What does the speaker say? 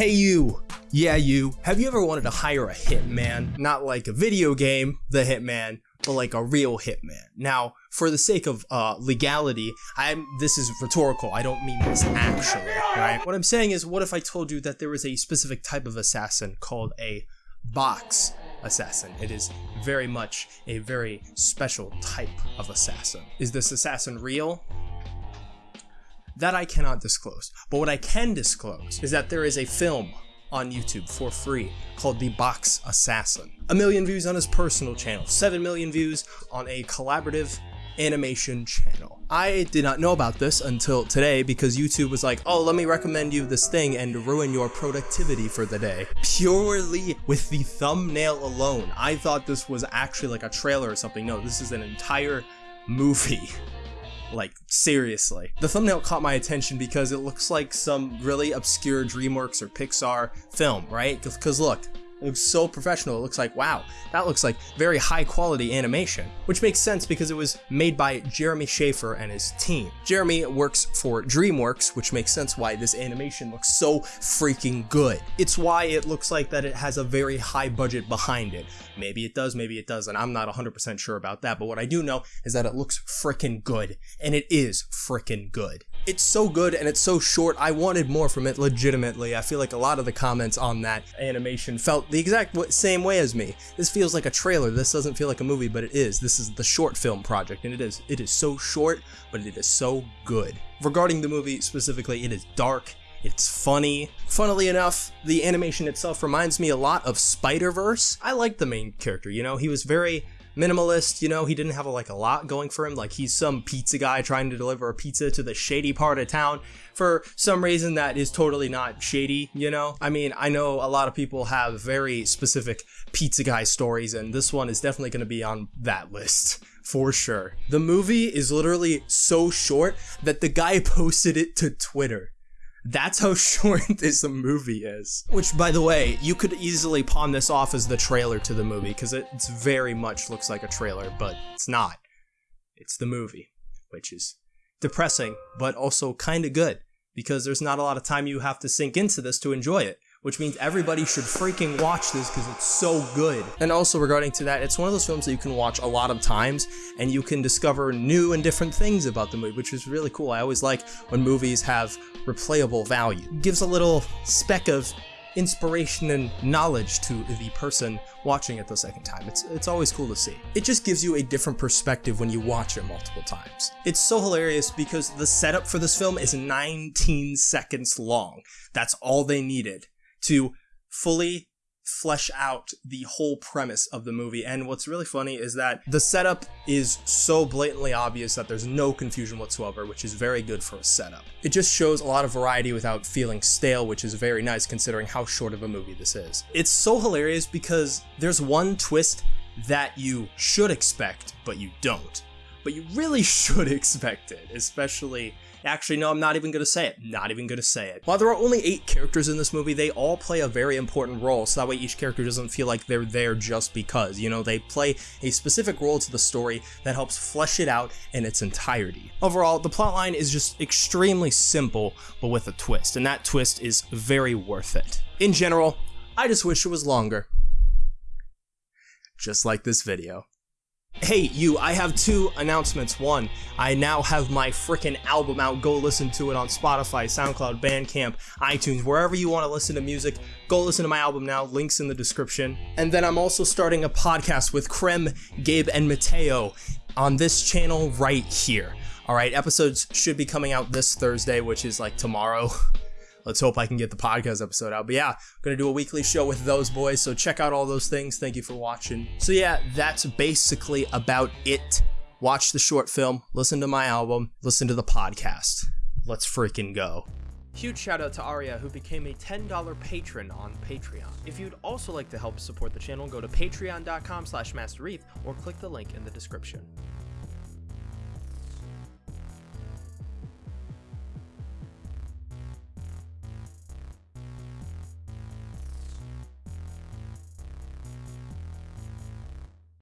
Hey you! Yeah you, have you ever wanted to hire a hitman? Not like a video game, the hitman, but like a real hitman. Now, for the sake of uh, legality, I'm this is rhetorical. I don't mean this actually, right? What I'm saying is, what if I told you that there was a specific type of assassin called a box assassin? It is very much a very special type of assassin. Is this assassin real? That I cannot disclose. But what I can disclose is that there is a film on YouTube for free called The Box Assassin. A million views on his personal channel, 7 million views on a collaborative animation channel. I did not know about this until today because YouTube was like, oh, let me recommend you this thing and ruin your productivity for the day. Purely with the thumbnail alone, I thought this was actually like a trailer or something. No, this is an entire movie. Like, seriously. The thumbnail caught my attention because it looks like some really obscure DreamWorks or Pixar film, right? Because look, it looks so professional. It looks like, wow, that looks like very high quality animation, which makes sense because it was made by Jeremy Schaefer and his team. Jeremy works for DreamWorks, which makes sense why this animation looks so freaking good. It's why it looks like that it has a very high budget behind it. Maybe it does, maybe it doesn't. I'm not 100% sure about that, but what I do know is that it looks freaking good, and it is freaking good. It's so good and it's so short, I wanted more from it legitimately. I feel like a lot of the comments on that animation felt the exact same way as me. This feels like a trailer, this doesn't feel like a movie, but it is. This is the short film project, and it is. It is so short, but it is so good. Regarding the movie specifically, it is dark, it's funny. Funnily enough, the animation itself reminds me a lot of Spider-Verse. I like the main character, you know, he was very minimalist, you know, he didn't have a, like a lot going for him. Like he's some pizza guy trying to deliver a pizza to the shady part of town for some reason that is totally not shady, you know? I mean, I know a lot of people have very specific pizza guy stories and this one is definitely going to be on that list for sure. The movie is literally so short that the guy posted it to Twitter. That's how short this movie is. Which, by the way, you could easily pawn this off as the trailer to the movie, because it very much looks like a trailer, but it's not. It's the movie, which is depressing, but also kind of good, because there's not a lot of time you have to sink into this to enjoy it which means everybody should freaking watch this because it's so good. And also regarding to that, it's one of those films that you can watch a lot of times and you can discover new and different things about the movie, which is really cool. I always like when movies have replayable value. It gives a little speck of inspiration and knowledge to the person watching it the second time. It's, it's always cool to see. It just gives you a different perspective when you watch it multiple times. It's so hilarious because the setup for this film is 19 seconds long. That's all they needed to fully flesh out the whole premise of the movie. And what's really funny is that the setup is so blatantly obvious that there's no confusion whatsoever, which is very good for a setup. It just shows a lot of variety without feeling stale, which is very nice considering how short of a movie this is. It's so hilarious because there's one twist that you should expect, but you don't. But you really should expect it, especially Actually, no, I'm not even to say it. Not even to say it. While there are only eight characters in this movie, they all play a very important role, so that way each character doesn't feel like they're there just because. You know, they play a specific role to the story that helps flesh it out in its entirety. Overall, the plotline is just extremely simple, but with a twist, and that twist is very worth it. In general, I just wish it was longer. Just like this video. Hey, you, I have two announcements. One, I now have my freaking album out. Go listen to it on Spotify, SoundCloud, Bandcamp, iTunes, wherever you want to listen to music. Go listen to my album now. Links in the description. And then I'm also starting a podcast with Krem, Gabe, and Mateo on this channel right here. All right, episodes should be coming out this Thursday, which is like tomorrow. let's hope I can get the podcast episode out. But yeah, gonna do a weekly show with those boys, so check out all those things. Thank you for watching. So yeah, that's basically about it. Watch the short film, listen to my album, listen to the podcast. Let's freaking go. Huge shout out to Aria who became a $10 patron on Patreon. If you'd also like to help support the channel, go to patreon.com slash mastereth or click the link in the description.